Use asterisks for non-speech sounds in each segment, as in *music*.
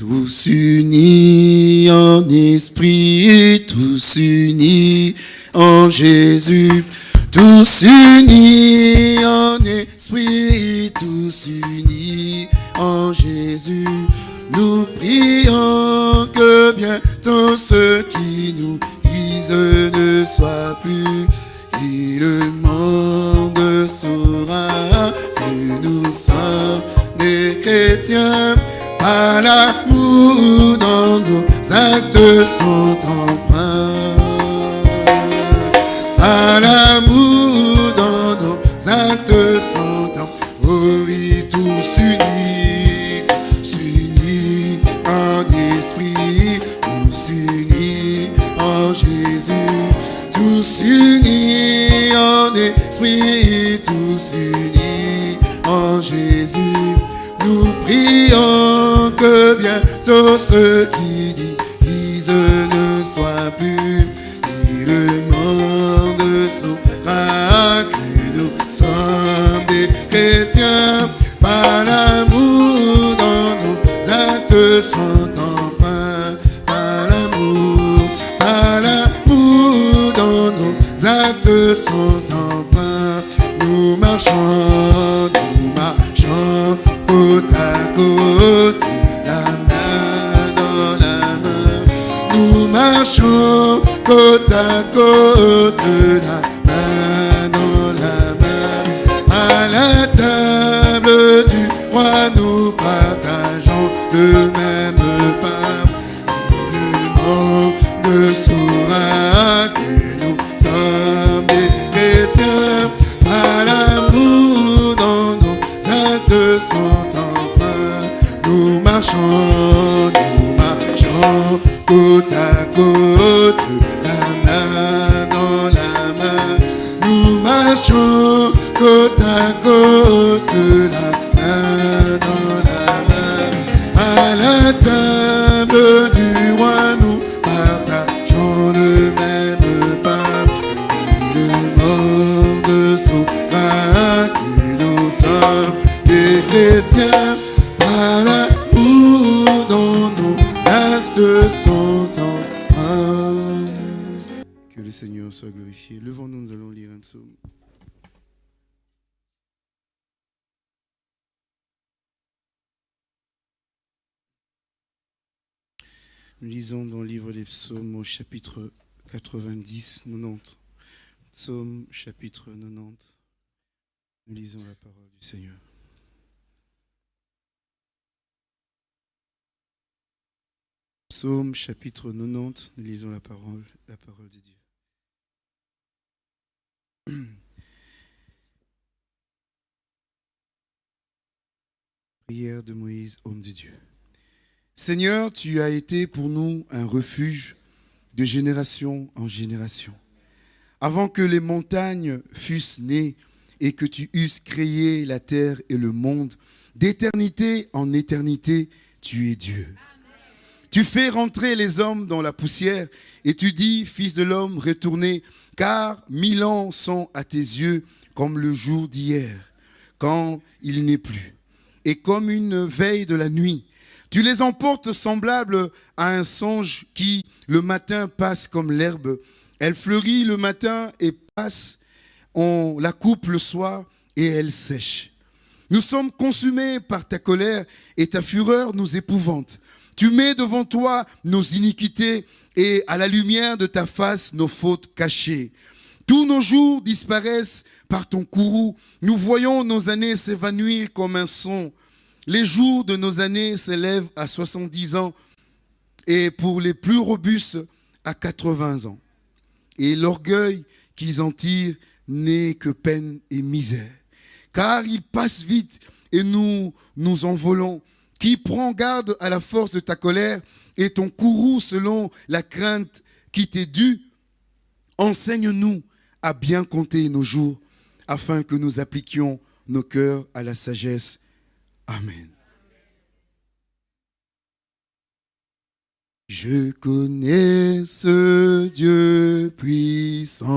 Tous unis en esprit, tous unis en Jésus, tous unis en esprit, tous unis en Jésus. Nous prions que bientôt ceux qui nous disent ne soient plus. Et le monde saura que nous sommes des chrétiens. Par dans nos actes sont empreints. Par l'amour dans nos actes sont empreints. Oh oui, tous unis, tous unis en esprit, tous unis en Jésus, tous unis en esprit, tous unis en Jésus. Nous prions que bientôt ceux qui disent ne soient plus. Et le monde saura que nous sommes des chrétiens. Par l'amour dans nos actes sont empreints. Par l'amour, par l'amour dans nos actes sont empreints. Nous marchons, nous marchons côte à côte, marchons côte à côte, la main dans la main. À la table du roi, nous partageons le même pain. Le monde saura que nous sommes des chrétiens. Par l'amour dans nos actes sont empreints. Nous marchons, nous marchons côte à Côte à côte, la main dans. À la table du roi, nous partageons le même pain. Le monde saura que nous sommes des chrétiens. Par l'amour dont nos actes sont empreints. Que le Seigneur soit glorifié. Levons-nous, nous allons lire un psaume. Nous lisons dans le livre des psaumes au chapitre 90, 90. Psaume chapitre 90. Nous lisons la parole du Seigneur. Psaume chapitre 90, nous lisons la parole, la parole de Dieu. *clears throat* Prière de Moïse, homme de Dieu. Seigneur, tu as été pour nous un refuge de génération en génération. Avant que les montagnes fussent nées et que tu eusses créé la terre et le monde, d'éternité en éternité, tu es Dieu. Tu fais rentrer les hommes dans la poussière et tu dis, Fils de l'homme, retournez, car mille ans sont à tes yeux comme le jour d'hier, quand il n'est plus, et comme une veille de la nuit. Tu les emportes semblables à un songe qui, le matin, passe comme l'herbe. Elle fleurit le matin et passe, on la coupe le soir et elle sèche. Nous sommes consumés par ta colère et ta fureur nous épouvante. Tu mets devant toi nos iniquités et à la lumière de ta face nos fautes cachées. Tous nos jours disparaissent par ton courroux. Nous voyons nos années s'évanouir comme un son. Les jours de nos années s'élèvent à 70 ans et pour les plus robustes à 80 ans. Et l'orgueil qu'ils en tirent n'est que peine et misère. Car ils passent vite et nous nous envolons. Qui prend garde à la force de ta colère et ton courroux selon la crainte qui t'est due Enseigne-nous à bien compter nos jours afin que nous appliquions nos cœurs à la sagesse. Je connais ce Dieu puissant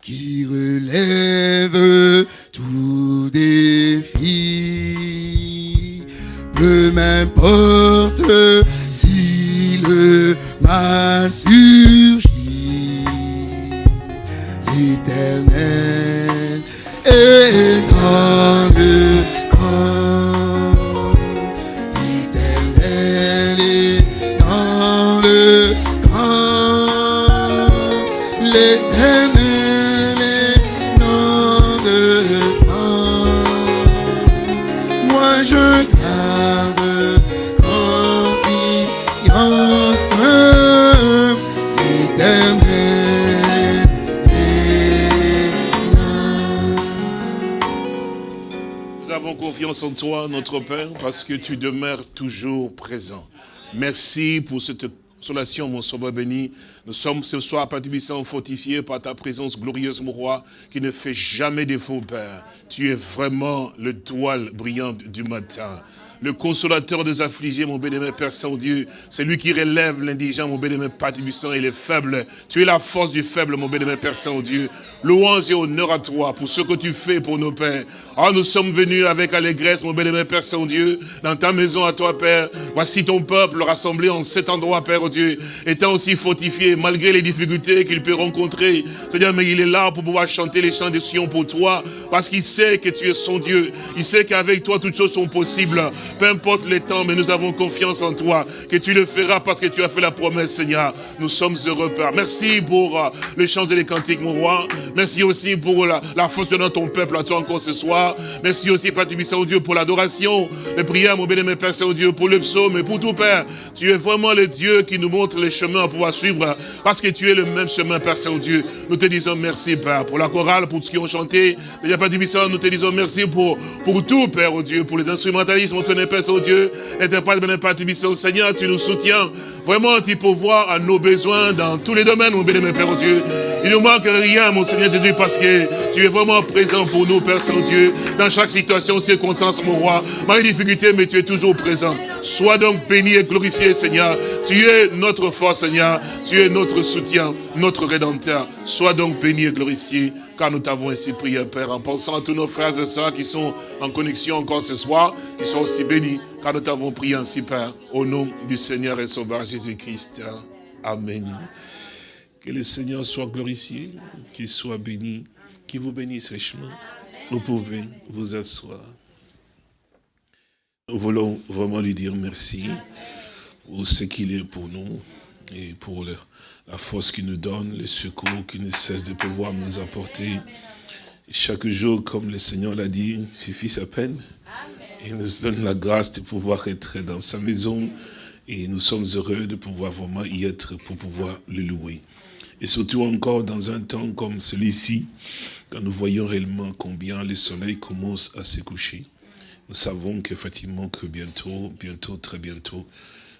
qui relève tout défi. Peu m'importe si le mal surgit, l'éternel grand. En toi, notre Père, parce que tu demeures toujours présent. Merci pour cette consolation, mon sauveur béni. Nous sommes ce soir, Père fortifiés par ta présence glorieuse, mon roi, qui ne fait jamais défaut, Père. Tu es vraiment le toile brillante du matin. Le consolateur des affligés, mon bénémoine Père Saint-Dieu. C'est lui qui relève l'indigent, mon bénémoine Père et les faibles. Tu es la force du faible, mon bénémoine Père Saint-Dieu. Louange et honneur à toi pour ce que tu fais pour nos pères. Ah, nous sommes venus avec allégresse, mon bénémoine Père Saint-Dieu, dans ta maison à toi, Père. Voici ton peuple rassemblé en cet endroit, Père oh Dieu, étant aussi fortifié, malgré les difficultés qu'il peut rencontrer. Seigneur, mais il est là pour pouvoir chanter les chants de Sion pour toi, parce qu'il sait que tu es son Dieu. Il sait qu'avec toi, toutes choses sont possibles. Peu importe les temps, mais nous avons confiance en toi, que tu le feras parce que tu as fait la promesse, Seigneur. Nous sommes heureux, Père. Merci pour euh, le chant et les cantiques, mon roi. Merci aussi pour la, la force de ton peuple à toi encore ce soir. Merci aussi, Père Tubissant, Dieu, pour l'adoration, les prières, mon bien-aimé Père Saint-Dieu, pour le psaume et pour tout, Père. Tu es vraiment le Dieu qui nous montre les chemins à pouvoir suivre, parce que tu es le même chemin, Père Saint-Dieu. Nous te disons merci, Père, pour la chorale, pour tout ce qui ont chanté. Déjà, Père nous te disons merci pour, pour tout, Père, oh Dieu, pour les instrumentalistes, mon Père Saint-Dieu, l'interprète, mon Père Tubissant, Seigneur, tu nous soutiens. Vraiment, tu pourvois à nos besoins dans tous les domaines, mon bien-aimé Père, oh Dieu. Il ne manque rien, mon Seigneur Jésus, parce que tu es vraiment présent pour nous, Père Saint-Dieu, dans chaque situation, circonstance, mon roi. Malgré les difficultés, mais tu es toujours présent. Sois donc béni et glorifié, Seigneur. Tu es notre force, Seigneur. Tu es notre soutien, notre rédempteur. Sois donc béni et glorifié, car nous t'avons ainsi prié, Père, en pensant à tous nos frères et sœurs qui sont en connexion encore ce soir, qui sont aussi bénis, car nous t'avons prié ainsi, Père, au nom du Seigneur et Sauveur Jésus-Christ. Amen. Que le Seigneur soit glorifié, qu'il soit béni, qu'il vous bénisse richement. Vous pouvez vous asseoir. Nous voulons vraiment lui dire merci pour ce qu'il est pour nous et pour la force qu'il nous donne, le secours qu'il ne cesse de pouvoir nous apporter. Chaque jour, comme le Seigneur l'a dit, suffit sa peine. Il nous donne la grâce de pouvoir être dans sa maison et nous sommes heureux de pouvoir vraiment y être pour pouvoir le louer. Et surtout encore dans un temps comme celui-ci, quand nous voyons réellement combien le soleil commence à se coucher. Nous savons qu'effectivement que bientôt, bientôt, très bientôt,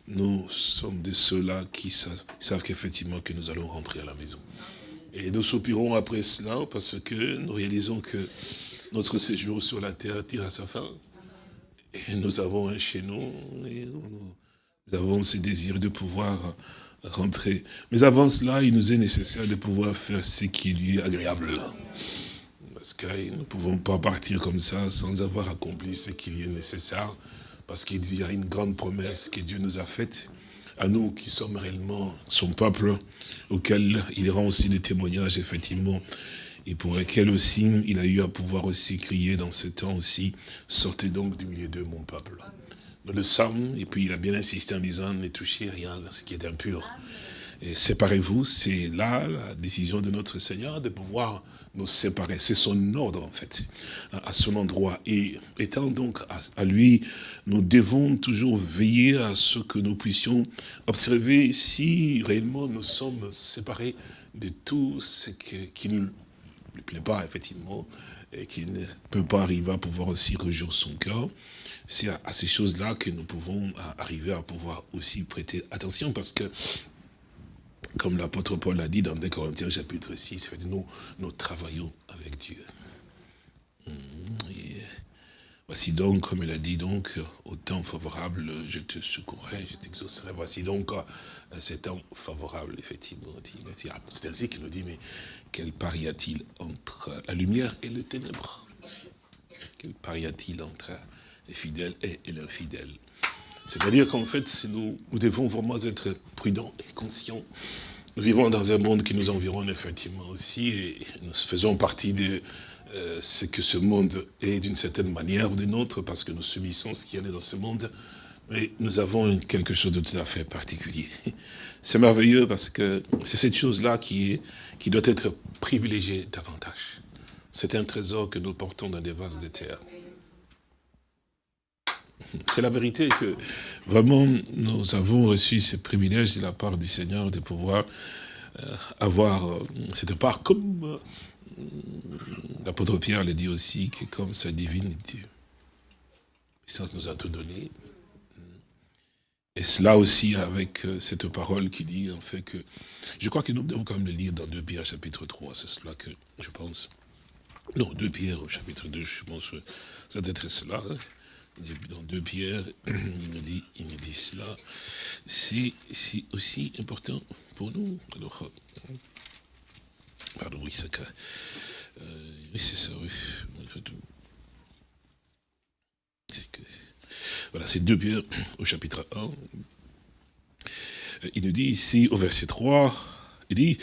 nous sommes de ceux-là qui savent, savent qu'effectivement que nous allons rentrer à la maison. Et nous soupirons après cela parce que nous réalisons que notre séjour sur la terre tire à sa fin. Et nous avons un chez nous, et nous, avons ce désir de pouvoir rentrer. Mais avant cela, il nous est nécessaire de pouvoir faire ce qui lui est agréable. Parce que nous ne pouvons pas partir comme ça sans avoir accompli ce qui lui est nécessaire. Parce qu'il y a une grande promesse que Dieu nous a faite, à nous qui sommes réellement son peuple, auquel il rend aussi des témoignages, effectivement, et pour lesquels aussi il a eu à pouvoir aussi crier dans ce temps aussi, sortez donc du milieu de mon peuple. Nous le sommes, et puis il a bien insisté en disant, ne touchez rien à ce qui est impur. Séparez-vous, c'est là la décision de notre Seigneur de pouvoir nous séparer. C'est son ordre en fait, à son endroit. Et étant donc à, lui, nous devons toujours veiller à ce que nous puissions observer si réellement nous sommes séparés de tout ce qui ne lui plaît pas effectivement, et qui ne peut pas arriver à pouvoir aussi réjouir son cœur. C'est à, ces choses-là que nous pouvons à- arriver à pouvoir aussi prêter attention parce que comme l'apôtre Paul l'a dit dans 2 Corinthiens chapitre 6, il dit, nous, nous travaillons avec Dieu. Mhm. Et voici donc, comme il a dit, donc, au temps favorable, je te secourrai, je t'exaucerai. Voici donc euh, cet temps favorable, effectivement. C'est ainsi qu'il nous dit, mais quel pari y a-t-il entre la lumière et les ténèbres Quel pari y a-t-il entre les fidèles et, et l'infidèle c'est-à-dire qu'en fait, nous, nous devons vraiment être prudents et conscients nous vivons dans un monde qui nous environne effectivement aussi, et nous faisons partie de euh, ce que ce monde est d'une certaine manière ou d'une autre, parce que nous subissons ce qui est dans ce monde, mais nous avons quelque chose de tout à fait particulier. *laughs* C'est merveilleux parce que c'est cette chose-là qui doit être privilégiée davantage. C'est un trésor que nous portons dans des vases de terre. C'est la vérité que vraiment nous avons reçu ce privilège de la part du Seigneur de pouvoir euh, avoir euh, cette part comme euh, l'apôtre Pierre le dit aussi, que comme sa divinité, puissance nous a tout donné. Et cela aussi avec cette parole qui dit en fait que, je crois que nous devons quand même le lire dans 2 Pierre chapitre 3, c'est cela que je pense. Non, 2 Pierre au chapitre 2, je pense que ça doit être cela. Hein dans deux pierres, *clears throat* il nous dit, il nous dit cela. C'est aussi important pour nous. Alors, euh, pardon, oui, c'est euh, oui, c'est ça, oui. Que, voilà, c'est deux pierres *clears throat* au chapitre 1. Euh, il nous dit ici, au verset 3, il dit,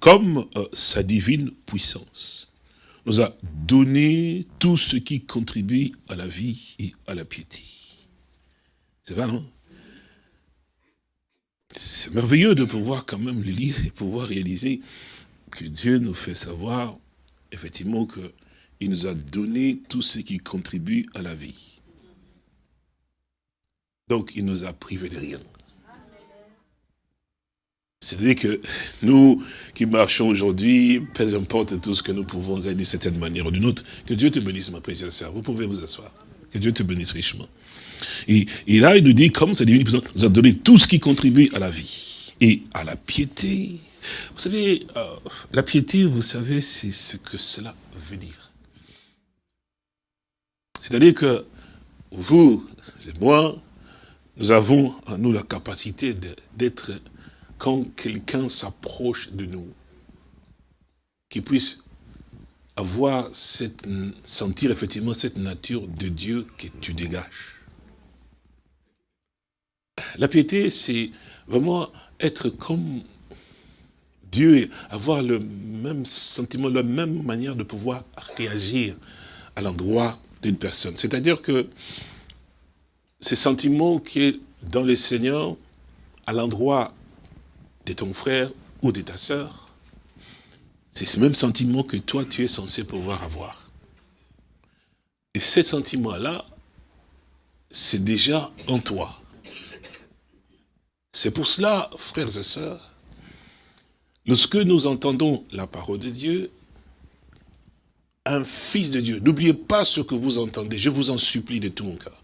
comme sa divine puissance nous a donné tout ce qui contribue à la vie et à la piété. C'est vrai, non C'est merveilleux de pouvoir quand même le lire et pouvoir réaliser que Dieu nous fait savoir, effectivement, qu'il nous a donné tout ce qui contribue à la vie. Donc, il nous a privé de rien. C'est-à-dire que nous qui marchons aujourd'hui, peu importe tout ce que nous pouvons aider d'une certaine manière ou d'une autre, que Dieu te bénisse, ma précieuse sœur. Vous pouvez vous asseoir. Que Dieu te bénisse richement. Et, là, il nous dit, comme sa divine nous a donné tout ce qui contribue à la vie et à la piété. Vous savez, euh, la piété, vous savez, c'est ce que cela veut dire. C'est-à-dire que vous et moi, nous avons en nous la capacité d'être quand quelqu'un s'approche de nous, qu'il puisse avoir cette, sentir effectivement cette nature de Dieu que tu dégages. La piété, c'est vraiment être comme Dieu, avoir le même sentiment, la même manière de pouvoir réagir à l'endroit d'une personne. C'est-à-dire que ces sentiments qui est dans le Seigneur, à l'endroit de ton frère ou de ta sœur, c'est ce même sentiment que toi, tu es censé pouvoir avoir. Et ce sentiment-là, c'est déjà en toi. C'est pour cela, frères et sœurs, lorsque nous entendons la parole de Dieu, un fils de Dieu, n'oubliez pas ce que vous entendez, je vous en supplie de tout mon cœur.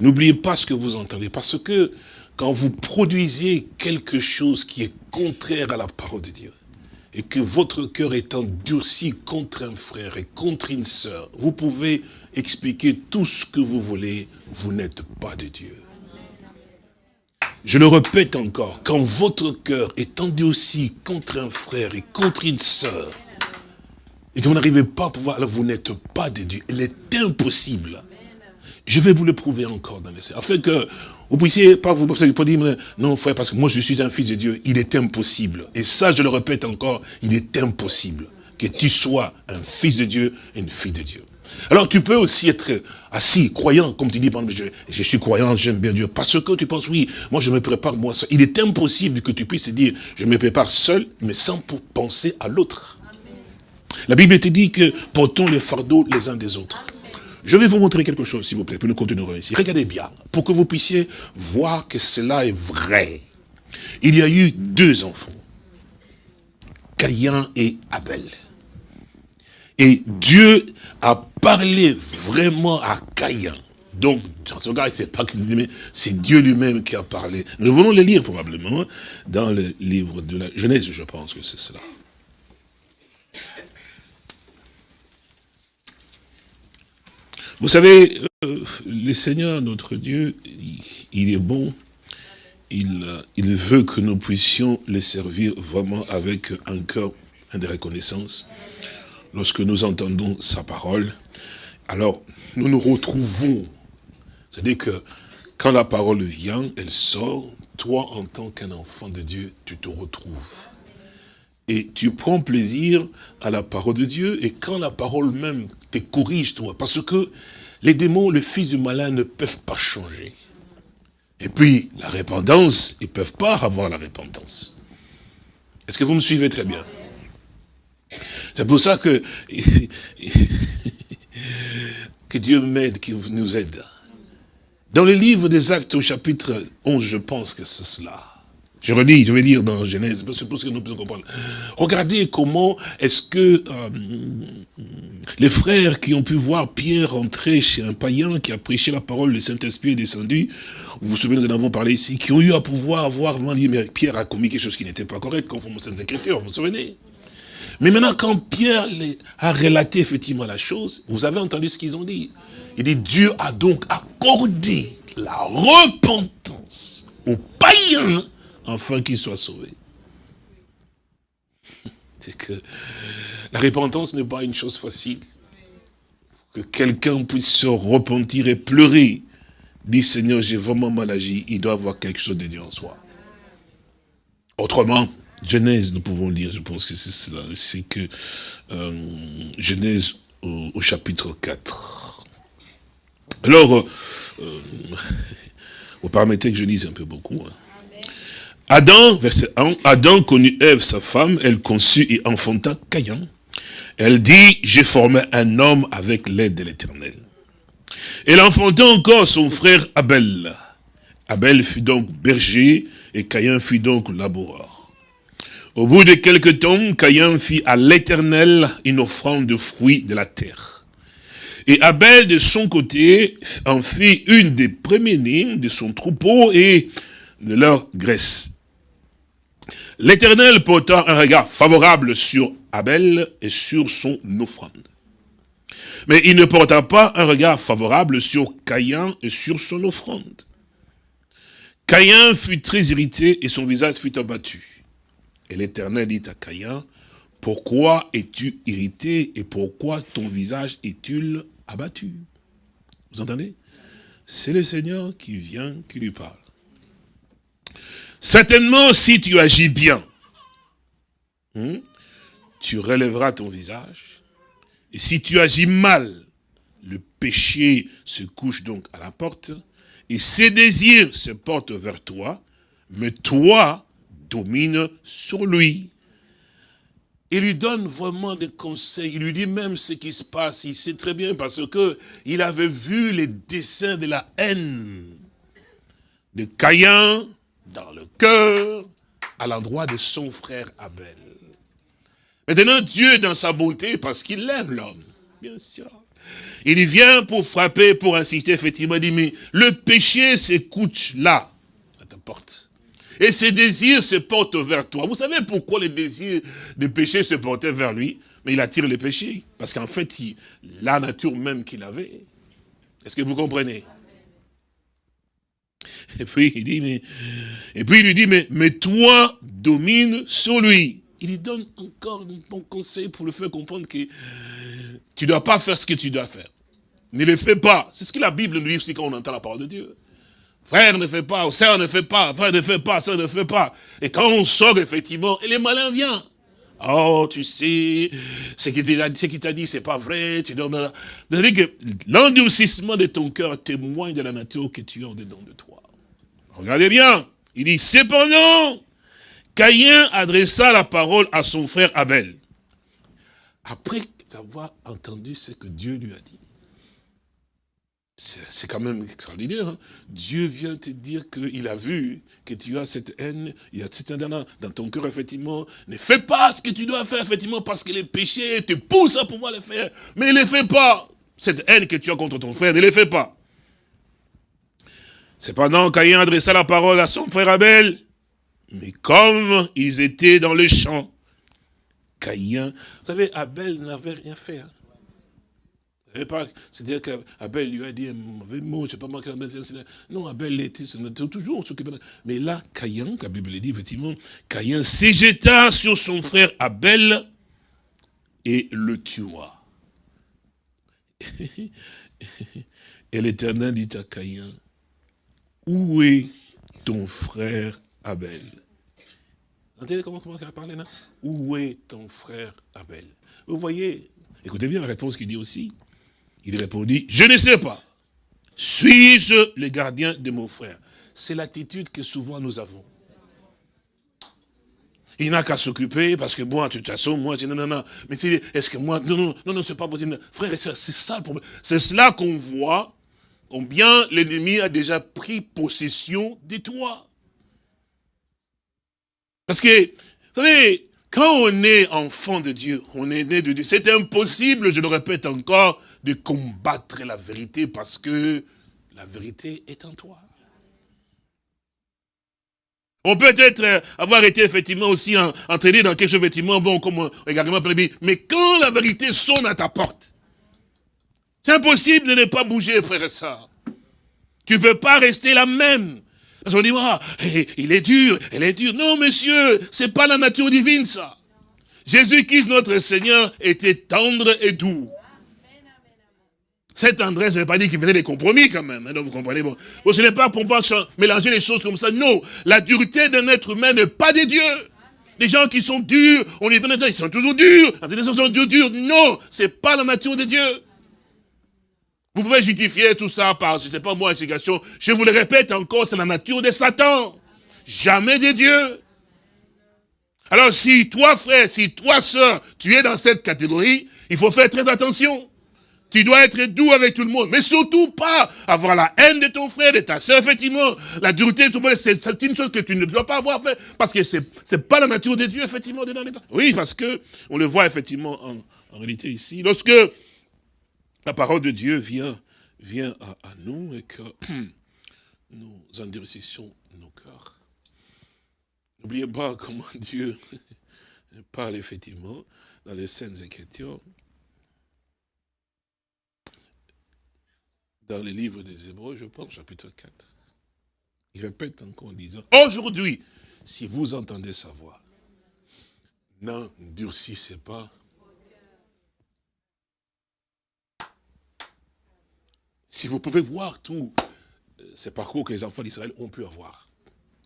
N'oubliez pas ce que vous entendez, parce que quand vous produisez quelque chose qui est contraire à la parole de Dieu, et que votre cœur est endurci contre un frère et contre une sœur, vous pouvez expliquer tout ce que vous voulez, vous n'êtes pas de Dieu. Je le répète encore, quand votre cœur est endurci contre un frère et contre une sœur, et que vous n'arrivez pas à pouvoir, alors vous n'êtes pas de Dieu. Il est impossible. Je vais vous le prouver encore dans les afin que vous puissiez pas vous pas dire, non frère, parce que moi je suis un fils de Dieu, il est impossible. Et ça, je le répète encore, il est impossible que tu sois un fils de Dieu une fille de Dieu. Alors tu peux aussi être assis, croyant, comme tu dis, je, je suis croyant, j'aime bien Dieu, parce que tu penses, oui, moi je me prépare moi seul. Il est impossible que tu puisses te dire, je me prépare seul, mais sans penser à l'autre. La Bible te dit que portons les fardeaux les uns des autres. Je vais vous montrer quelque chose, s'il vous plaît, puis nous continuerons ici. Regardez bien, pour que vous puissiez voir que cela est vrai. Il y a eu deux enfants, Caïn et Abel. Et Dieu a parlé vraiment à Caïn. Donc, dans ce cas, c'est pas c'est Dieu lui-même qui a parlé. Nous voulons le lire probablement dans le livre de la Genèse, je pense que c'est cela. Vous savez, euh, le Seigneur, notre Dieu, il, est bon. Il, il veut que nous puissions le servir vraiment avec un cœur de reconnaissance. Lorsque nous entendons sa parole, alors nous nous retrouvons. C'est-à-dire que quand la parole vient, elle sort, toi, en tant qu'un enfant de Dieu, tu te retrouves. Et tu prends plaisir à la parole de Dieu, et quand la parole même te corrige, toi, parce que les démons, le fils du malin, ne peuvent pas changer. Et puis, la repentance, ils ne peuvent pas avoir la repentance. Est-ce que vous me suivez très bien? C'est pour ça que, *laughs* que Dieu m'aide, qu'il nous aide. Dans le livre des Actes au chapitre 11, je pense que c'est cela. Je redis, je vais lire dans Genèse, c'est pour ce que nous pouvons comprendre. Regardez comment est-ce que euh, les frères qui ont pu voir Pierre entrer chez un païen qui a prêché la parole, le Saint-Esprit est descendu, vous vous souvenez, nous en avons parlé ici, qui ont eu à pouvoir voir, dire, mais Pierre a commis quelque chose qui n'était pas correct, conforme aux Saintes Écritures, vous vous souvenez? Mais maintenant, quand Pierre a relaté effectivement la chose, vous avez entendu ce qu'ils ont dit. Il dit, Dieu a donc accordé la repentance aux païens afin qu'ils soient sauvés. C'est que la repentance n'est pas une chose facile. Que quelqu'un puisse se repentir et pleurer. Dit Seigneur, j'ai vraiment mal agi. Il doit avoir quelque chose de Dieu en soi. Autrement, Genèse, nous pouvons lire, je pense que c'est cela, c'est que euh, Genèse au, chapitre 4. Alors, euh, euh, vous permettez que je lise un peu beaucoup. Hein. Adam, verset 1, Adam connut Ève, sa femme, elle conçut et enfanta Caïn. Elle dit, j'ai formé un homme avec l'aide de l'éternel. Elle enfanta encore son frère Abel. Abel fut donc berger et Caïn fut donc laboureur. Au bout de quelque temps, Caïn fit à l'éternel une offrande de fruits de la terre. Et Abel, de son côté, en fit une des premiers de son troupeau et de leur graisse. L'Éternel porta un regard favorable sur Abel et sur son offrande. Mais il ne porta pas un regard favorable sur Caïn et sur son offrande. Caïn fut très irrité et son visage fut abattu. Et l'Éternel dit à Caïn, pourquoi es-tu irrité et pourquoi ton visage est-il abattu? Vous entendez? C'est le Seigneur qui vient, qui lui parle. Certainement, si tu agis bien, hmm, tu relèveras ton visage. Et si tu agis mal, le péché se couche donc à la porte, et ses désirs se portent vers toi, mais toi domine sur lui. Il lui donne vraiment des conseils, il lui dit même ce qui se passe, il sait très bien parce que il avait vu les dessins de la haine de Caïn, dans le cœur à l'endroit de son frère Abel. Maintenant, Dieu, dans sa bonté, parce qu'il aime l'homme, bien sûr, il vient pour frapper, pour insister, effectivement, il dit, mais le péché s'écoute là, à ta porte. Et ses désirs se portent vers toi. Vous savez pourquoi les désirs de péché se portaient vers lui? Mais il attire le péché. Parce qu'en fait, la nature même qu'il avait. Est-ce que vous comprenez? *laughs* et puis il dit, mais, et puis il lui dit, mais, mais toi domine sur lui. Il lui donne encore un bon conseil pour le faire comprendre que tu ne dois pas faire ce que tu dois faire. Ne le fais pas. C'est ce que la Bible nous dit aussi quand on entend la parole de Dieu. Frère ne fait pas, sœur ne fait pas, frère ne fait pas, sœur ne fait pas. Et quand on sort effectivement, et les malins viennent. Oh, tu sais, ce qu'il t'a dit, c'est pas vrai. Tu dois... C'est-à-dire que l'endurcissement de ton cœur témoigne de la nature que tu as en dedans de toi. Regardez bien. Il dit, cependant, Caïn adressa la parole à son frère Abel. Après avoir entendu ce que Dieu lui a dit. C'est quand même extraordinaire. Hein. Dieu vient te dire qu'il a vu que tu as cette haine, il y a cette haine dans ton cœur, effectivement. Ne fais pas ce que tu dois faire, effectivement, parce que les péchés te poussent à pouvoir le faire. Mais ne les fais pas. Cette haine que tu as contre ton frère, ne les fais pas. Cependant, Caïn adressa la parole à son frère Abel. Mais comme ils étaient dans le champ, Caïn, vous savez, Abel n'avait rien fait. Hein. C'est-à-dire qu'Abel lui a dit un mauvais mot, je ne sais pas moi, non, Abel était, toujours s'occupé. Mais là, Caïn, la Bible dit effectivement, Caïn s'éjeta sur son frère Abel et le tua. *laughs* Et l'Éternel dit à Caïn, où est ton frère Abel? Où est ton frère Abel? Vous voyez, écoutez bien la réponse qu'il dit aussi. Il répondit, je ne sais pas. Suis-je le gardien de mon frère C'est l'attitude que souvent nous avons. Il n'a qu'à s'occuper parce que moi, de toute façon, moi, je dis non, non, non. Mais est-ce que moi, non, non, non, non, c'est pas possible. Frère et c'est ça le problème. C'est cela qu'on voit, combien l'ennemi a déjà pris possession de toi. Parce que, vous savez, quand on est enfant de Dieu, on est né de Dieu, c'est impossible, je le répète encore, de combattre la vérité parce que la vérité est en toi. On peut être avoir été effectivement aussi entraîné dans quelque chose, effectivement, bon, comme également mais quand la vérité sonne à ta porte, c'est impossible de ne pas bouger, frère et soeur. Tu ne peux pas rester la même. Parce qu'on dit, ah, il est dur, elle est dure. Non, monsieur, c'est pas la nature divine, ça. Jésus-Christ, notre Seigneur, était tendre et doux. Cette tendresse, je ne pas dire qu'il faisait des compromis quand même. Hein, donc vous comprenez, bon. ce n'est pas pour pouvoir mélanger les choses comme ça. Non, la dureté d'un être humain n'est pas des dieux. Les gens qui sont durs, on les ils sont toujours durs. Les sont durs, durs. Non, c'est pas la nature de Dieu. Vous pouvez justifier tout ça par, je ne sais pas moi, explication. Je vous le répète encore, c'est la nature de Satan. Jamais des dieux. Alors si toi frère, si toi soeur, tu es dans cette catégorie, il faut faire très attention. Tu dois être doux avec tout le monde. Mais surtout pas avoir la haine de ton frère, de ta soeur, effectivement. La dureté tout le monde, c'est une chose que tu ne dois pas avoir fait. Parce que c'est n'est pas la nature de Dieu, effectivement, dedans. Oui, parce que on le voit effectivement en, réalité ici. Lorsque la parole de Dieu vient, vient à, nous et que *clears throat* nous endurcissons nos cœurs. N'oubliez pas comment *laughs* Dieu *laughs* parle effectivement dans les scènes Écritures. dans le livre des Hébreux, je pense, chapitre 4. Il répète encore en disant, aujourd'hui, si vous entendez sa voix, n'endurcissez pas. Si vous pouvez voir tout euh, ces parcours que les enfants d'Israël ont pu avoir,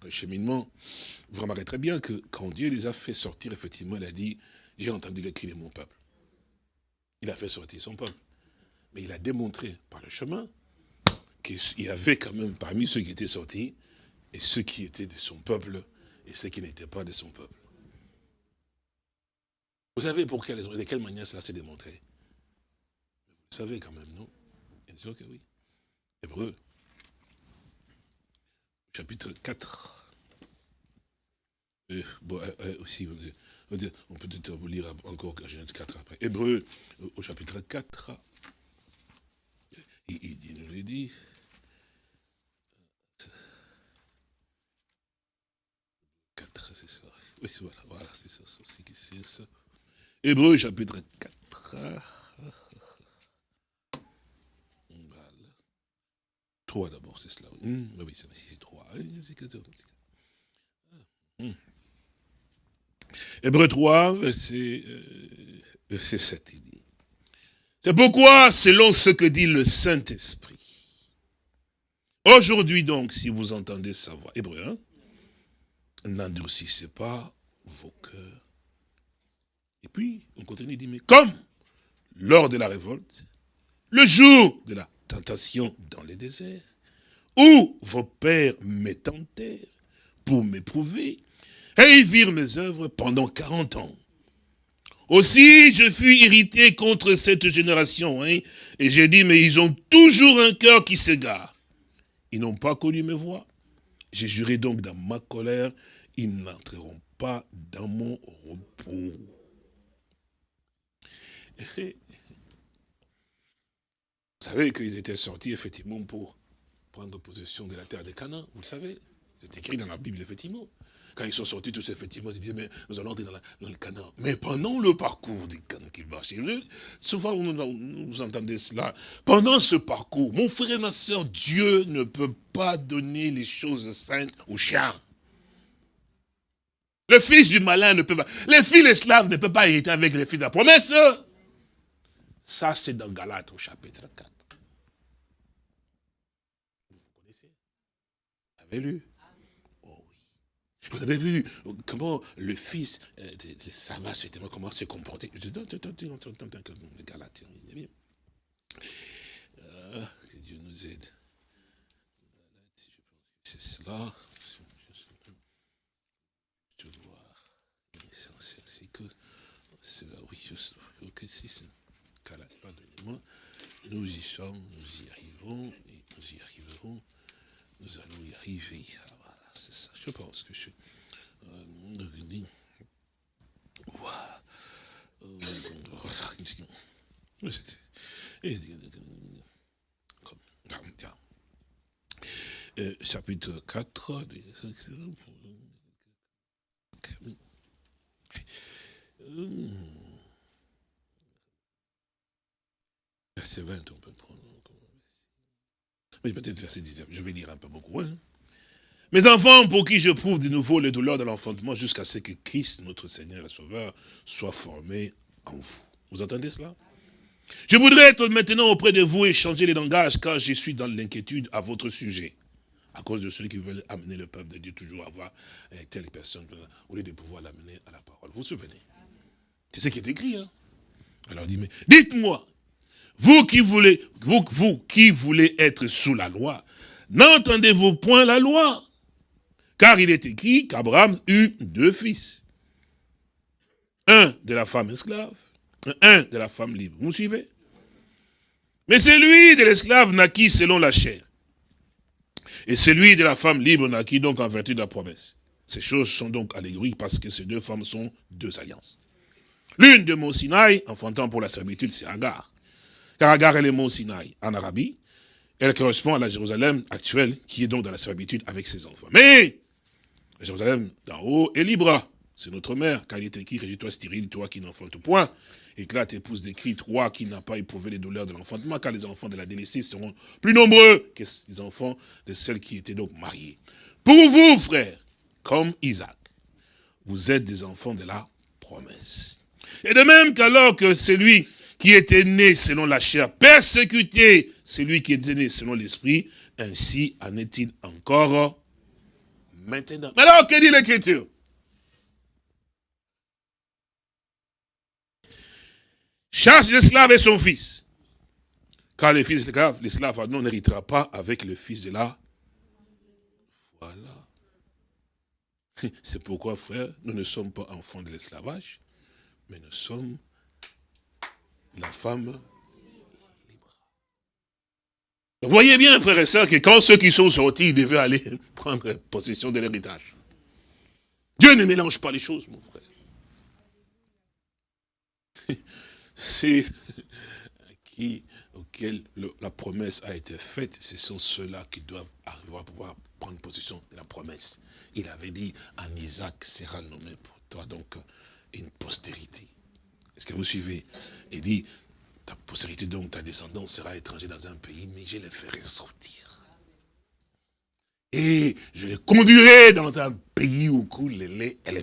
le cheminement, vous remarquerez très bien que quand Dieu les a fait sortir, effectivement, il a dit, j'ai entendu les cris de mon peuple. Il a fait sortir son peuple. Mais il a démontré par le chemin qu'il y avait quand même parmi ceux qui étaient sortis, et ceux qui étaient de son peuple, et ceux qui n'étaient pas de son peuple. Vous savez pour quelle de quelle manière cela s'est démontré? Vous le savez quand même, non? Bien sûr que oui. Hébreu, chapitre 4. Euh, bon, euh, euh, aussi, on peut peut-être vous lire encore Genèse 4 après. Hébreu, au chapitre 4, il, nous le dit. c'est ça. Oui, voilà, voilà c'est ça, c'est ça. Hébreu, chapitre 4. Voilà. 3 d'abord, c'est cela. Oui, c'est 3. Hum. Hébreu 3, verset, euh, verset 7, il dit. C'est pourquoi, selon ce que dit le Saint-Esprit, aujourd'hui donc, si vous entendez sa voix, Hébreu 1, n'endurcissez pas vos cœurs. Et puis, on continue, il dit, mais comme lors de la révolte, le jour de la tentation dans les déserts, où vos pères m'étentèrent pour m'éprouver, et ils virent mes œuvres pendant 40 ans. Aussi, je fus irrité contre cette génération, hein, et j'ai dit, mais ils ont toujours un cœur qui s'égare. Ils n'ont pas connu mes voix. J'ai juré donc dans ma colère, ils n'entreront pas dans mon repos. *laughs* Vous savez qu'ils étaient sortis effectivement pour prendre possession de la terre de Canaan, vous le savez. C'est écrit dans la Bible, effectivement. Quand ils sont sortis tous, effectivement, ils disaient, mais nous allons entrer dans, le Canaan. Mais pendant le parcours des Canaan qu'ils marchaient, souvent vous entendez cela, pendant ce parcours, mon frère et ma soeur, Dieu ne peut pas donner les choses saintes aux chiens. Le fils du malin ne peut pas. Les filles esclaves ne peuvent pas hériter avec les fils de la promesse. Ça, c'est dans Galates au chapitre 4. Vous connaissez avez Oh. Vous avez vu comment le fils de, Sarah, comment s'est comporté Que Dieu nous aide. C'est cela. Je voir. C'est que. Oui, que c'est. Nous y sommes, nous y arrivons, et nous y arriverons. Nous allons y arriver. Ah, voilà, c'est ça. Je pense que je... Euh, voilà. Euh, chapitre 4. Verset 20, on peut prendre. Mais peut-être verset 19, je vais lire un peu beaucoup. Hein. Mes enfants, pour qui je prouve de nouveau les douleurs de l'enfantement jusqu'à ce que Christ, notre Seigneur et Sauveur, soit formé en vous. Vous entendez cela? Je voudrais être maintenant auprès de vous et changer les langages car je suis dans l'inquiétude à votre sujet. À cause de ceux qui veulent amener le peuple de Dieu toujours à voir telle personne, au lieu de pouvoir l'amener à la parole. Vous vous souvenez? C'est ce qui est écrit. Hein Alors dites-moi, vous qui voulez, vous, qui voulez être sous la loi, n'entendez-vous point la loi? Car il est écrit qu'Abraham eut deux fils. Un de la femme esclave, un de la femme libre. Vous suivez? Mais celui de l'esclave naquit selon la chair? Et celui de la femme libre naquit donc en vertu de la promesse? Ces choses sont donc allégoriques parce que ces deux femmes sont deux alliances. L'une de Mont Sinaï, enfantant pour la servitude, c'est Agar. Car Agar est le mont Sinaï en Arabie. Elle correspond à la Jérusalem actuelle, qui est donc dans la servitude avec ses enfants. Mais, la Jérusalem d'en haut est libre. C'est notre mère, car il est écrit, régis-toi stérile, toi qui n'enfantes point. Éclate, épouse des cris, toi qui n'as pas éprouvé les douleurs de l'enfantement, car les enfants de la délaissée seront plus nombreux que les enfants de celles qui étaient donc mariées. Pour vous, frères, comme Isaac, vous êtes des enfants de la promesse. Et de même qu'alors que celui qui était né selon la chair, persécuté celui qui était né selon l'esprit, ainsi en est-il encore maintenant. Mais alors, que dit l'Écriture? Chasse l'esclave et son fils. Car le fils de l'esclave, l'esclave n'héritera pas avec le fils de la... Voilà. C'est pourquoi, frère, nous ne sommes pas enfants de l'esclavage, mais nous sommes la femme. Vous voyez bien, frères et sœurs, que quand ceux qui sont sortis devaient aller *laughs* prendre possession de l'héritage. Dieu ne mélange pas les choses, mon frère. *laughs* C'est qui, auquel la promesse a été faite, ce sont ceux-là qui doivent arriver à pouvoir prendre possession de la promesse. Il avait dit, en Isaac sera nommé pour toi, donc, une postérité. Est-ce que vous suivez Il dit, ta postérité, donc ta descendance sera étranger dans un pays, mais je les ferai sortir. Et je les conduirai dans un pays où coule le lait et.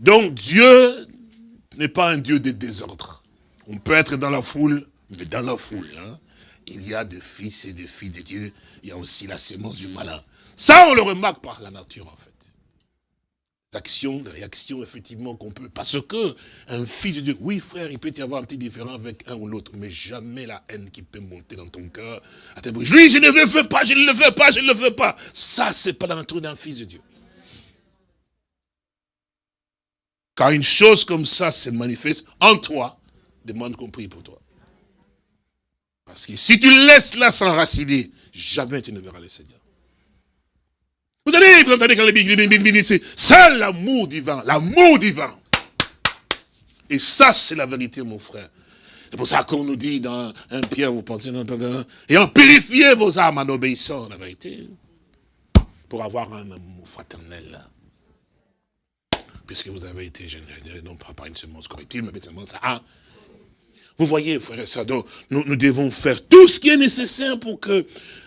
Donc Dieu n'est pas un Dieu de désordre. On peut être dans la foule, mais dans la foule, hein, il y a des fils et des filles de Dieu, il y a aussi la sémence du malin. Ça, on le remarque par la nature, en fait actions, des réactions, effectivement, qu'on peut. Parce que un fils de Dieu, oui frère, il peut y avoir un petit différent avec un ou l'autre, mais jamais la haine qui peut monter dans ton cœur. Je lui, je ne le veux pas, je ne le veux pas, je ne le veux pas. Ça, c'est pas la nature d'un fils de Dieu. Car une chose comme ça se manifeste en toi, demande compris pour toi. Parce que si tu laisses là s'enraciner, jamais tu ne verras le Seigneur. Vous allez, vous entendez quand les Bible c'est ça l'amour divin, l'amour divin. Et ça, c'est la vérité, mon frère. C'est pour ça qu'on nous dit dans un Pierre, vous pensez dans un et en purifiez vos âmes en obéissant à la vérité. Pour avoir un amour fraternel. Puisque vous avez été généré, non pas par une semence correctible, mais semence à vous voyez, frère et sœurs, nous, devons faire tout ce qui est nécessaire pour que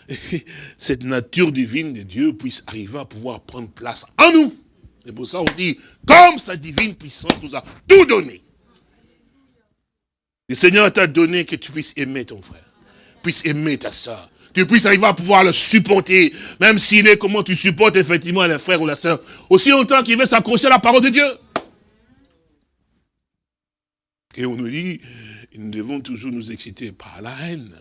*laughs* cette nature divine de Dieu puisse arriver à pouvoir prendre place en nous. Et pour ça, on dit, comme sa divine puissance nous a tout donné. Le Seigneur t'a donné que tu puisses aimer ton frère, puisses aimer ta soeur, tu puisses arriver à pouvoir le supporter, même s'il est comment tu supportes effectivement les frères ou la sœur, aussi longtemps qu'il veut s'accrocher à la parole de Dieu. Et on nous dit, nous devons toujours nous exciter par la haine.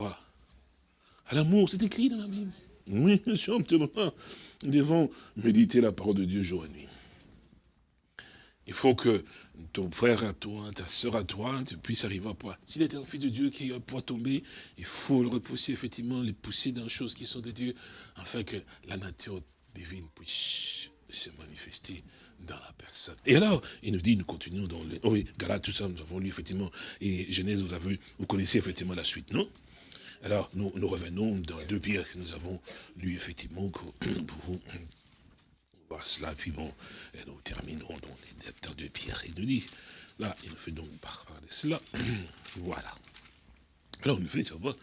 À l'amour, c'est écrit dans la Bible. Oui, sûr, nous devons méditer la parole de Dieu jour et nuit. Il faut que ton frère à toi, ta soeur à toi, tu puisses arriver à pouvoir. S'il est un fils de Dieu qui va tomber, il faut le repousser, effectivement, les pousser dans les choses qui sont de Dieu, afin que la nature divine puisse se manifester dans la personne. Et alors, il nous dit, nous continuons dans le... Oh oui, Galate, tout ça, nous avons lu effectivement, et Genèse, vous, avez, vous connaissez effectivement la suite, non? Alors, nous, revenons dans deux pierres que nous avons lu effectivement pour vous voir cela, puis bon, nous terminerons dans les lecteurs de pierre. Il nous dit, là, il nous fait donc parler de cela. *clears throat* voilà. Alors, il nous fait savoir,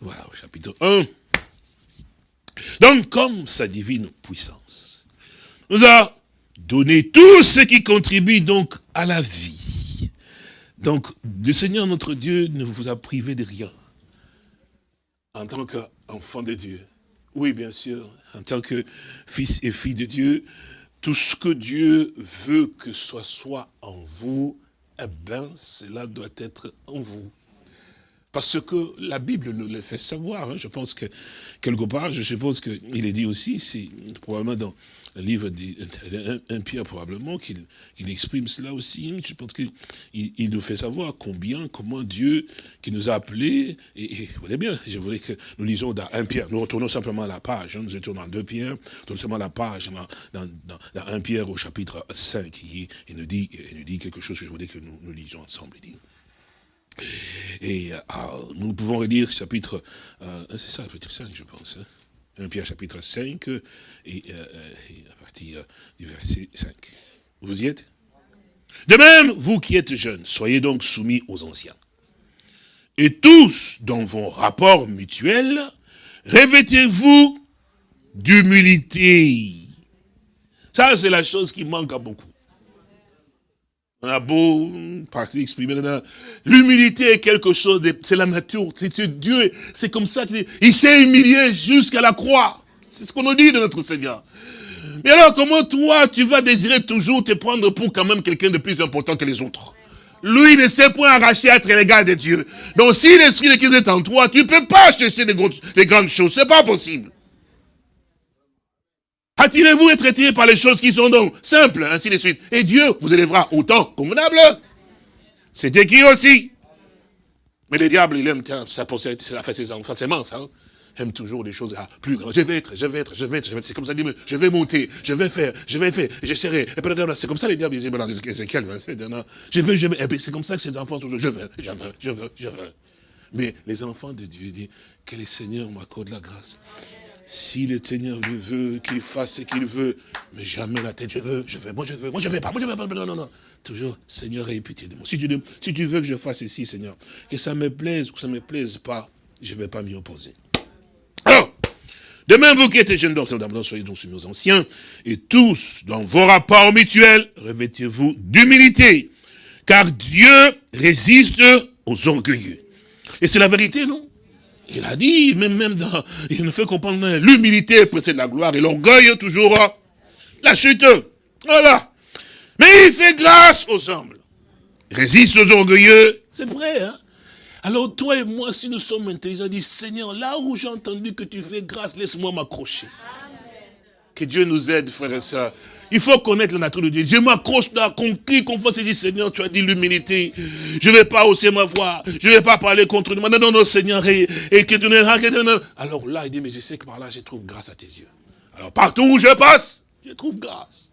voilà, au chapitre 1. Donc, comme sa divine puissance nous a donné tout ce qui contribue donc à la vie. Donc, le Seigneur notre Dieu ne vous a privé de rien en tant qu'enfant de Dieu. Oui, bien sûr, en tant que fils et fille de Dieu, tout ce que Dieu veut que ce soit en vous, eh bien, cela doit être en vous. Parce que la Bible nous le fait savoir. Hein. Je pense que, quelque part, je suppose qu'il est dit aussi, c'est probablement dans le livre d'un Pierre probablement qu'il exprime cela aussi. Je pense qu'il il nous fait savoir combien, comment Dieu qui nous a appelés, et, vous voyez bien, je voulais que nous lisions dans un Pierre, nous retournons simplement à la page, hein. nous étions dans deux Pierres, nous simplement la page, dans, dans, Pierre au chapitre 5, il, nous dit, quelque chose que je voulais que nous, lisions ensemble. Et euh, nous pouvons relire chapitre, euh, c'est ça, chapitre 5, je pense. Hein. 1 Pierre chapitre 5, et, et, à partir du verset 5. Vous y êtes? De même, vous qui êtes jeunes, soyez donc soumis aux anciens. Et tous, dans vos rapports mutuels, revêtez-vous d'humilité. Ça, c'est la chose qui manque à beaucoup. On a beau partir exprimer, l'humilité est quelque chose, c'est la nature, c'est Dieu, c'est comme ça qu'il il s'est humilié jusqu'à la croix. C'est ce qu'on nous dit de notre Seigneur. Mais alors, comment toi, tu vas désirer toujours te prendre pour quand même quelqu'un de plus important que les autres? Lui ne sait point arracher à être l'égal de Dieu. Donc, si l'Esprit de Christ est en toi, tu ne peux pas chercher les, grandes choses. C'est pas possible. Attirez-vous et traitez par les choses qui sont donc simples, ainsi de suite. Et Dieu vous élèvera autant convenable. C'est écrit aussi. Mais le diable, il aime sa postérité, ça fait ses enfants, ses ça. Hein. Aime toujours des choses ah, plus grandes. Je vais être, je vais être, je vais être, C'est comme ça, dit, je vais monter, je vais faire, je vais faire, j'essaierai. C'est comme ça les diables disaient dans Ézéchiel. Je veux, je veux. C'est comme ça que ses enfants toujours, je veux, je veux, je veux, je veux. Mais les enfants de Dieu disent, que le Seigneur m'accorde la grâce. Si le Seigneur lui veut, qu'il fasse ce qu'il veut, mais jamais la tête, je veux, je veux, moi je veux, moi je veux pas, moi je veux pas, non, non, non. Toujours, Seigneur, aie pitié de moi. Si tu, veux que je fasse ceci, Seigneur, que ça me plaise ou que ça ne me plaise pas, je ne vais pas m'y opposer. Alors, de même, vous qui êtes jeunes, donc, soyez donc soumis aux anciens, et tous, dans vos rapports mutuels, revêtez-vous d'humilité, car Dieu résiste aux orgueilleux. Et c'est la vérité, non? Il a dit, même, même dans, il nous fait comprendre l'humilité précède la gloire et l'orgueil toujours la chute. Voilà. Mais il fait grâce aux humbles. Résiste aux orgueilleux. C'est vrai, hein. Alors toi et moi, si nous sommes intelligents, dit Seigneur, là où j'ai entendu que tu fais grâce, laisse-moi m'accrocher. Que Dieu nous aide, frères et sœurs. Il faut connaître la nature de Dieu. Je m'accroche là, conquis, qu'on fasse, dit, Seigneur, tu as dit l'humilité. Je ne vais pas hausser ma voix. Je ne vais pas parler contre nous. Non, non, non, Seigneur. Et, que tu Alors là, il dit, mais je sais que par là, je trouve grâce à tes yeux. Alors partout où je passe, je trouve grâce.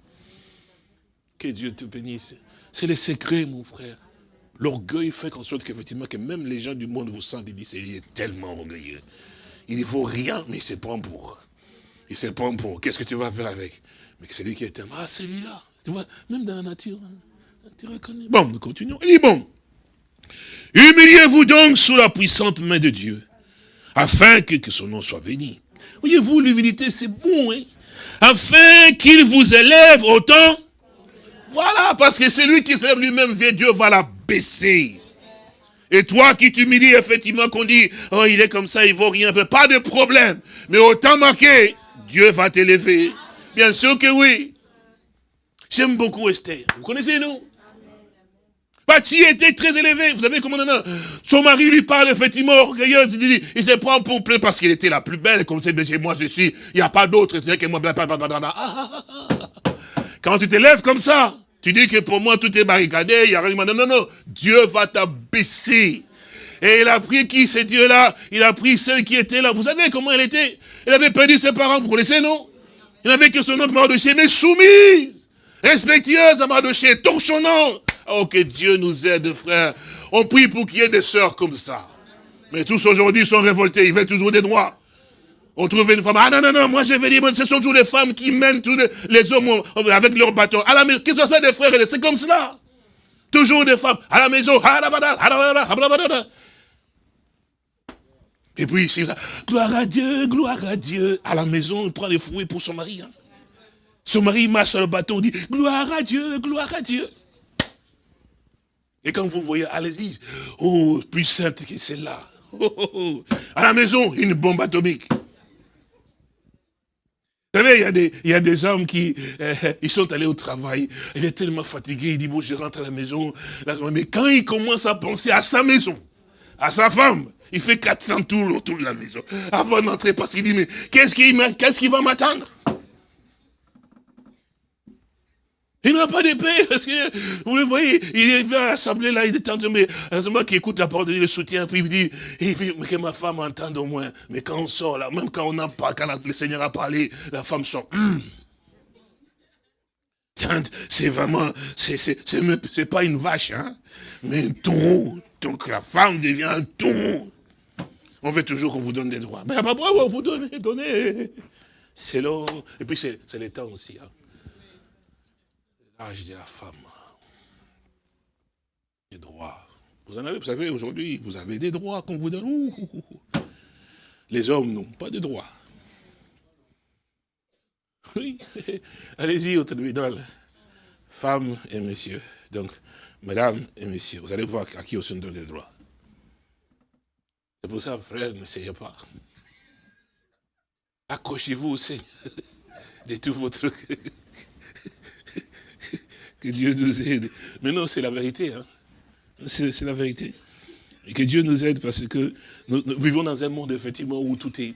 Que Dieu te bénisse. C'est le secret, mon frère. L'orgueil fait qu'en sorte qu'effectivement, que même les gens du monde vous sentent, ils disent, il est tellement orgueilleux. Il ne faut rien, mais il se prend pour. Il se prend pour. Qu'est-ce que tu vas faire avec? Mais c'est lui qui est un... Ah, celui-là. Tu vois, même dans la nature, hein, tu reconnais. Bon, nous continuons. Il dit, bon. Humiliez-vous donc sous la puissante main de Dieu, afin que, son nom soit béni. Voyez-vous, l'humilité, c'est bon, hein Afin qu'il vous élève autant. Voilà, parce que celui qui s'élève lui-même, Dieu va la baisser. Et toi qui t'humilies, effectivement, qu'on dit, oh, il est comme ça, il vaut rien. Pas de problème. Mais autant marqué, Dieu va t'élever. Bien sûr que oui. J'aime beaucoup Esther. Vous connaissez, nous? Pati était très élevé. Vous savez comment on Son mari lui parle effectivement orgueilleuse. Il, se prend pour plein parce qu'elle était la plus belle. Comme c'est chez moi, je suis. Il n'y a pas d'autre. C'est que moi. Quand tu t'élèves comme ça, tu dis que pour moi tout est barricadé. Il y a rien. Non, non, non. Dieu va t'abaisser. Et il a pris qui, ce Dieu-là? Il a pris celle qui était là. Vous savez comment elle était? Elle avait perdu ses parents. Vous connaissez, non? Il n'avait que son oncle Mardoché, mais soumise, respectueuse à Mardoché, torchonnant. Oh, que Dieu nous aide, frère. On prie pour qu'il y ait des sœurs comme ça. Mais tous aujourd'hui sont révoltés, ils veulent toujours des droits. On trouve une femme, ah non, non, non, moi je vais dire, ce sont toujours les femmes qui mènent tous les, hommes avec leur bâton. À la maison, qu'ils soient des frères, c'est comme cela. Toujours des femmes, à la maison, et puis ici, gloire à Dieu, gloire à Dieu. À la maison, il prend les fouets pour son mari. Hein. Son mari marche sur le bâton, dit, gloire à Dieu, gloire à Dieu. Et quand vous voyez à l'église, oh, plus sainte que celle-là. Oh, oh, oh. À la maison, une bombe atomique. Vous savez, il y a des, y a des hommes qui, euh, ils sont allés au travail, il est tellement fatigué, il dit, bon, je rentre à la maison. Mais quand il commence à penser à sa maison, à sa femme, il fait 400 tours autour de la maison, avant d'entrer, parce qu'il dit, mais qu'est-ce qui, va m'attendre? Il n'a pas d'épée, parce que, vous le voyez, il est à l'assemblée là, il est en mais moi qui écoute la parole de Dieu, le soutien, puis il dit, il mais que ma femme entende au moins. Mais quand on sort là, même quand on n'a pas, quand le Seigneur a parlé, la femme sort. Hum. C'est vraiment, c'est pas une vache, hein, mais un taureau. Donc la femme devient un taureau. On veut toujours qu'on vous donne des droits. Mais pas on vous donne, donnez. C'est l'eau. Et puis c'est le temps aussi. Hein l'âge de la femme. Les droits. Vous en avez, vous savez, aujourd'hui, vous avez des droits qu'on vous donne. Les hommes n'ont pas de droits. Oui, *laughs* allez-y au tribunal. Femmes et messieurs. Donc, mesdames et messieurs, vous allez voir à qui on se donne des droits. C'est pour ça, frère, n'essayez pas. Accrochez-vous au Seigneur *laughs* de tout votre que Dieu nous aide. Mais non, c'est la vérité. Hein. C'est la vérité. Et que Dieu nous aide parce que nous, vivons dans un monde, effectivement, où tout est...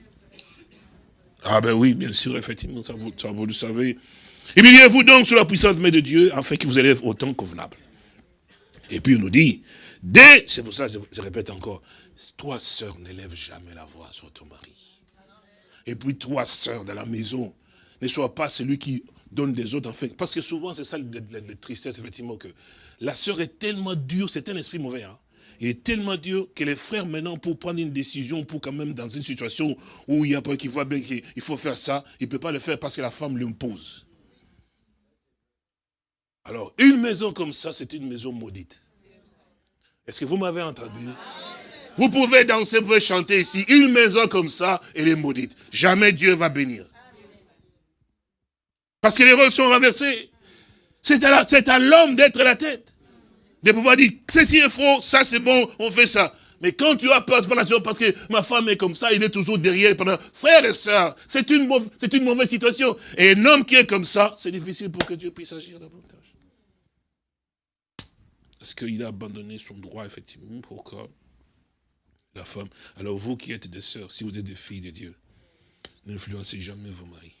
Ah ben oui, bien sûr, effectivement, ça vous, vous le savez. Humiliez-vous donc sur la puissante main de Dieu, afin qu'il vous élève au temps convenable. Et puis il nous dit, dès, c'est pour ça que je, répète encore, toi, sœur, n'élève jamais la voix sur ton mari. Et puis toi, sœur, dans la maison, ne sois pas celui qui donne des autres, enfin, parce que souvent c'est ça la, tristesse, effectivement, que la sœur est tellement dure, c'est un esprit mauvais, hein. il est tellement dur que les frères, maintenant, pour prendre une décision, pour quand même dans une situation où il y a pas qui voit bien qu'il faut faire ça, il ne peut pas le faire parce que la femme l'impose. Alors, une maison comme ça, c'est une maison maudite. Est-ce que vous m'avez entendu? Vous pouvez danser, vous pouvez chanter ici. Une maison comme ça, elle est maudite. Jamais Dieu va bénir. Parce que les rôles sont renversés. C'est à l'homme d'être la tête. De pouvoir dire, ceci est faux, ça c'est bon, on fait ça. Mais quand tu as peur de faire parce que ma femme est comme ça, il est toujours derrière. Pendant... Frère et soeur, c'est une, une mauvaise situation. Et un homme qui est comme ça, c'est difficile pour que Dieu puisse agir davantage. Parce qu'il a abandonné son droit, effectivement, pour que la femme. Alors vous qui êtes des sœurs, si vous êtes des filles de Dieu, n'influencez jamais vos maris.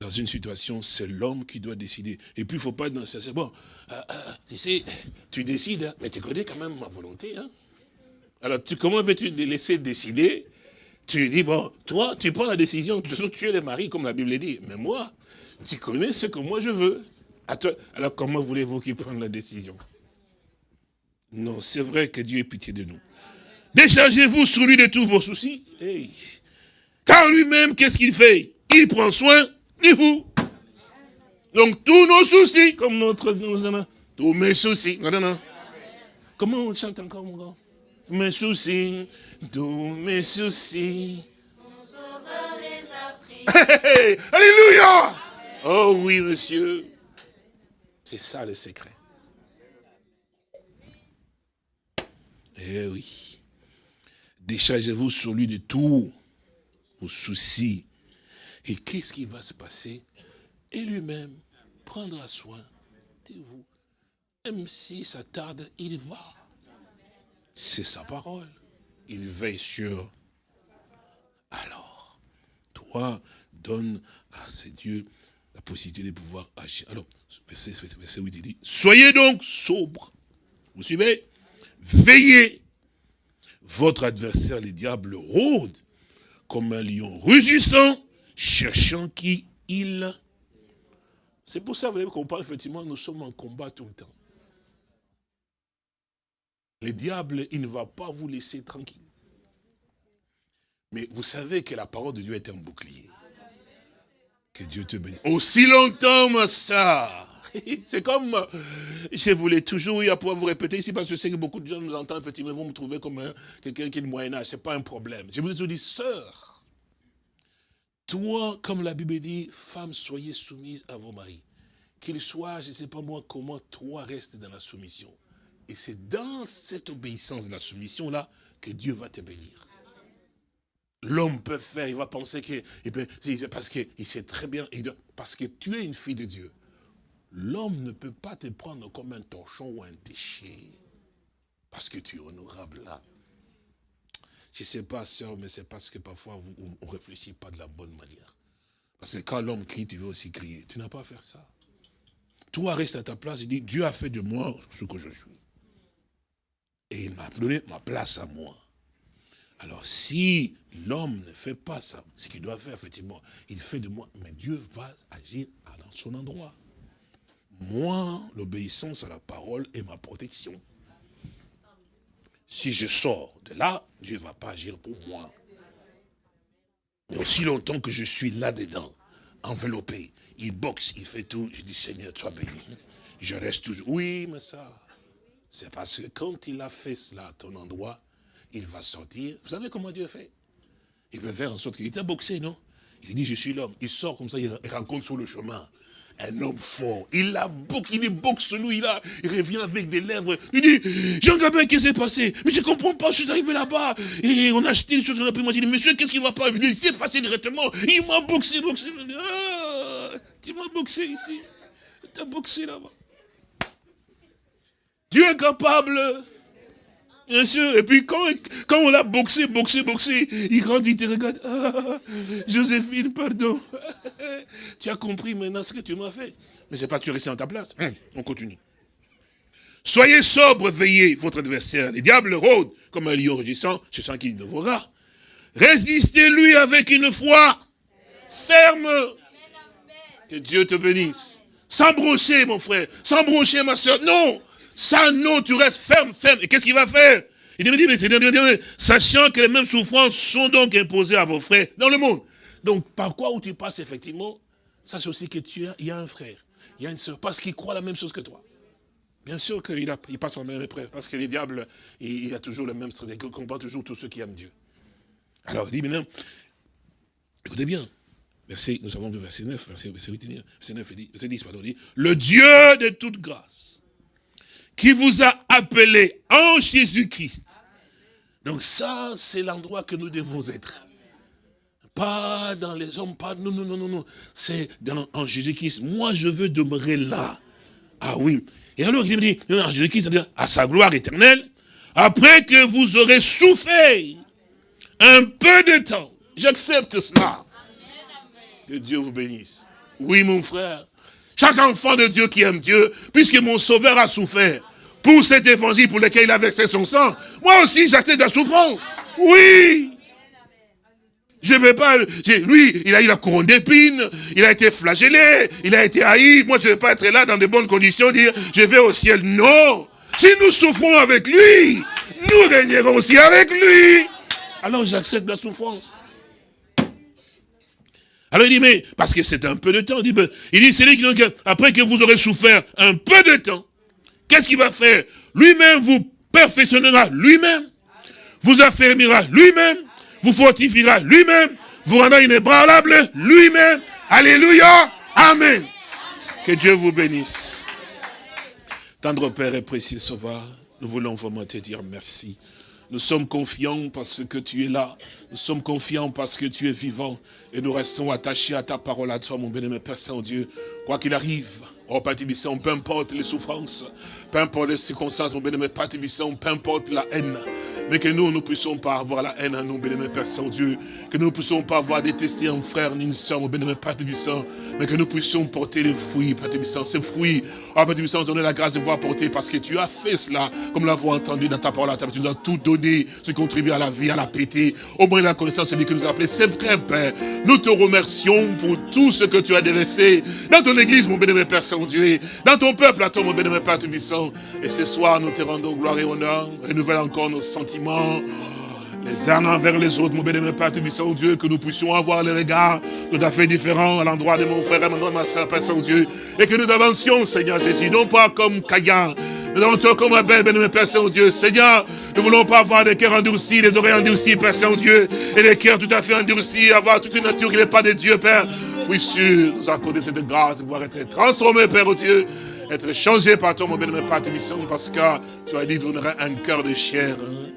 Dans une situation, c'est l'homme qui doit décider. Et puis, il ne faut pas être dans ce... Bon, euh, euh, tu sais, tu décides, hein, mais tu connais quand même ma volonté. Hein. Alors, tu, comment veux-tu les laisser décider? Tu dis, bon, toi, tu prends la décision, tu es le mari, comme la Bible dit. Mais moi, tu connais ce que moi je veux. Alors, comment voulez-vous qu'il prenne la décision? Non, c'est vrai que Dieu ait pitié de nous. Déchargez-vous sur lui de tous vos soucis. Car lui-même, qu'est-ce qu'il fait? Il prend soin ni vous. Donc tous nos soucis, comme notre, tous mes soucis. Non, non, Comment on chante encore, mon gars Mes soucis, tous mes soucis. Mon sauveur les a pris. alléluia Oh oui, monsieur. C'est ça le secret. Eh oui. Déchargez-vous sur lui de tout vos soucis. Et qu'est-ce qui va se passer? Et lui-même prendra soin de vous. Même si ça tarde, il va. C'est sa parole. Il veille sur. Alors, toi, donne à ces dieux la possibilité de pouvoir agir. Alors, verset, verset 8, il dit, soyez donc sobres. Vous suivez? Veillez. Votre adversaire, le diable, rôde comme un lion rugissant, cherchant qui il. C'est pour ça, vous voyez, qu'on parle effectivement, nous sommes en combat tout le temps. Le diable, il ne va pas vous laisser tranquille. Mais vous savez que la parole de Dieu est un bouclier. Que Dieu te bénisse. Aussi longtemps, ma soeur. *laughs* C'est comme, je voulais toujours à pouvoir vous répéter ici, parce que je sais que beaucoup de gens nous entendent, effectivement, vont me trouver comme quelqu'un qui est de Moyen-Âge, ce n'est pas un problème. Je vous ai dit, sœur, toi, comme la Bible dit, femme, soyez soumise à vos maris. Qu'il soit, je ne sais pas moi comment, toi reste dans la soumission. Et c'est dans cette obéissance de la soumission-là que Dieu va te bénir. L'homme peut faire, il va penser que, parce qu'il sait très bien, parce que tu es une fille de Dieu. L'homme ne peut pas te prendre comme un torchon ou un déchet. Parce que tu es honorable là. Je ne sais pas, sœur, mais c'est parce que parfois on ne réfléchit pas de la bonne manière. Parce que quand l'homme crie, tu veux aussi crier. Tu n'as pas à faire ça. Toi, reste à ta place et dis, Dieu a fait de moi ce que je suis. Et il m'a donné ma place à moi. Alors si l'homme ne fait pas ça, ce qu'il doit faire, effectivement, il fait de moi, mais Dieu va agir dans son endroit. Moi, l'obéissance à la parole est ma protection. Si je sors de là, Dieu ne va pas agir pour moi. Mais aussi longtemps que je suis là-dedans, enveloppé, il boxe, il fait tout, je dis Seigneur, sois béni. Je reste toujours. Oui, mais ça, c'est parce que quand il a fait cela à ton endroit, il va sortir. Vous savez comment Dieu fait? Il veut faire en sorte qu'il était boxé, non? Il dit, je suis l'homme. Il sort comme ça, il rencontre sur le chemin un homme fort. Il a boxe, il boxe lui, il, a, il revient avec des lèvres. Il dit, Jean Gabin, qu'est-ce qui s'est passé? Mais je ne comprends pas, je suis arrivé là-bas. Et on a acheté une chose, on a j'ai dit, monsieur, qu'est-ce qui ne va pas Il s'est passé directement. Il m'a boxé, boxé. Ah, tu m'as boxé ici. Tu as boxé là-bas. Dieu est capable. Bien sûr. Et puis quand, quand on l'a boxé, boxé, boxé, il grandit, il te regarde. Ah, Joséphine, pardon. *laughs* tu as compris maintenant ce que tu m'as fait. Mais c'est pas que tu restes dans ta place. Hum, on continue. Soyez sobre, veillez votre adversaire. Les diables rôdent comme un lion rugissant, je sens qu'il dévorera. Résistez-lui avec une foi ferme. Que Dieu te bénisse. Sans broncher, mon frère. Sans broncher, ma soeur. Non. Ça, non, tu restes ferme, ferme. Et qu'est-ce qu'il va faire? Il dit, mais sachant que les mêmes souffrances sont donc imposées à vos frères dans le monde. Donc, par quoi où tu passes, effectivement, sache aussi que tu as, y a un frère, il y a une soeur, parce qu'il croit la même chose que toi. Bien sûr qu'il il passe en même épreuve, parce que les diables, il, a toujours le même stratégie, il combat toujours tous ceux qui aiment Dieu. Alors, il dit maintenant, écoutez bien, verset, nous avons le verset 9, verset, 8, verset 9, il dit, verset 10, pardon, il dit, le Dieu de toute grâce, qui vous a appelé en Jésus-Christ. Donc ça, c'est l'endroit que nous devons être. Pas dans les hommes, pas, non, non, non, non, non. C'est en Jésus-Christ. Moi, je veux demeurer là. Ah oui. Et alors, il me dit, en Jésus-Christ, à sa gloire éternelle, après que vous aurez souffert un peu de temps. J'accepte cela. Que Dieu vous bénisse. Oui, mon frère. Chaque enfant de Dieu qui aime Dieu, puisque mon sauveur a souffert pour cet évangile pour lequel il a versé son sang, moi aussi j'accepte la souffrance. Oui. Je ne vais pas, lui, il a eu la couronne d'épines, il a été flagellé, il a été haï. Moi, je ne vais pas être là dans de bonnes conditions, dire, je vais au ciel. Non. Si nous souffrons avec lui, nous régnerons aussi avec lui. Alors j'accepte la souffrance. Alors il dit, mais, parce que c'est un peu de temps, il dit, ben, il dit c'est lui qui, après que vous aurez souffert un peu de temps, qu'est-ce qu'il va faire? Lui-même vous perfectionnera lui-même, vous affermira lui-même, vous fortifiera lui-même, vous rendra inébranlable lui-même. Alléluia. Amen. Que Dieu vous bénisse. Tendre Père et précieux Sauveur, Nous voulons vraiment te dire merci. Nous sommes confiants parce que tu es là. Nous sommes confiants parce que tu es vivant. Et nous restons attachés à ta parole, à toi, mon bénémoine Père Saint-Dieu. Quoi qu'il arrive, oh Père peu importe les souffrances, peu importe les circonstances, mon bénémoine Père peu importe la haine, mais que nous ne puissions pas avoir la haine à nous, bénémoine Père Saint-Dieu, que nous ne puissions pas avoir détesté un frère ni une soeur, mon bénémoine Père mais que nous puissions porter les fruits, Tébissant, ces fruits, oh Père Tébissant, donner la grâce de voir porter, parce que tu as fait cela, comme l'avons entendu dans ta parole, tu nous as tout donné, ce qui contribue à la vie, à la pété, au moins la connaissance, celui que nous a appelé, c'est vrai, Père, nous te remercions pour tout ce que tu as délaissé dans ton église, mon bénémoine Père Saint-Dieu, dans ton peuple, à toi, mon bénémoine Père Et ce soir, nous te rendons gloire et honneur, renouvelle encore nos sentiments, les uns envers les autres, mon bénémoine Père Tébissant, Dieu, que nous puissions avoir les regards tout à fait différents à l'endroit de mon frère et de ma soeur, Père Saint-Dieu, et que nous avancions, Seigneur Jésus, non pas comme Caïn, nous avancions comme Abel, bénémoine Père Saint-Dieu. Seigneur, nous ne voulons pas avoir des cœurs endurcis, des oreilles endurcies, Père Saint-Dieu, et des cœurs tout à fait endurcis, avoir toute une nature qui n'est pas de Dieu, Père. Puisses nous accorder cette grâce de pouvoir être transformé, Père Dieu, être changé par bénémoine Père Tébissant, parce que tu as dit, aurez un cœur de chair. Hein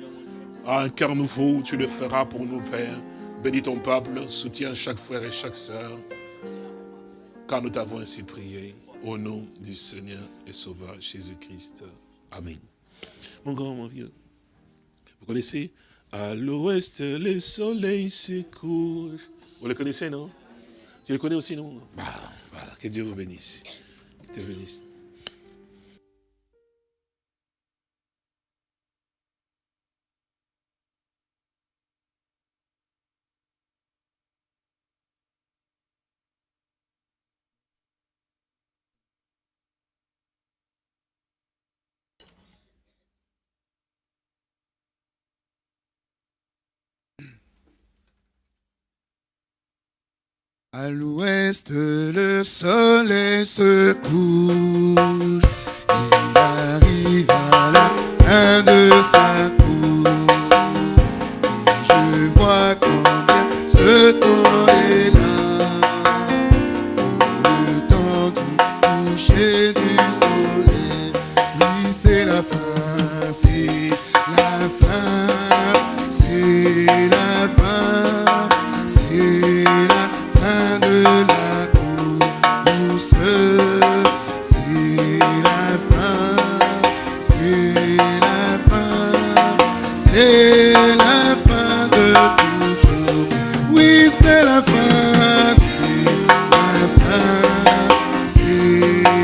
un cœur nouveau, tu le feras pour nous, Père. Bénis ton peuple, soutiens chaque frère et chaque sœur, car nous t'avons ainsi prié, au nom du Seigneur et Sauveur Jésus-Christ. Amen. Mon grand, mon vieux, vous connaissez À l'ouest, le soleil se couche. Vous le connaissez, non? Tu le connais aussi, non bah, voilà, que Dieu vous bénisse. Que Dieu vous bénisse. À l'ouest, le soleil se couche. La fin, c'est la fin, c'est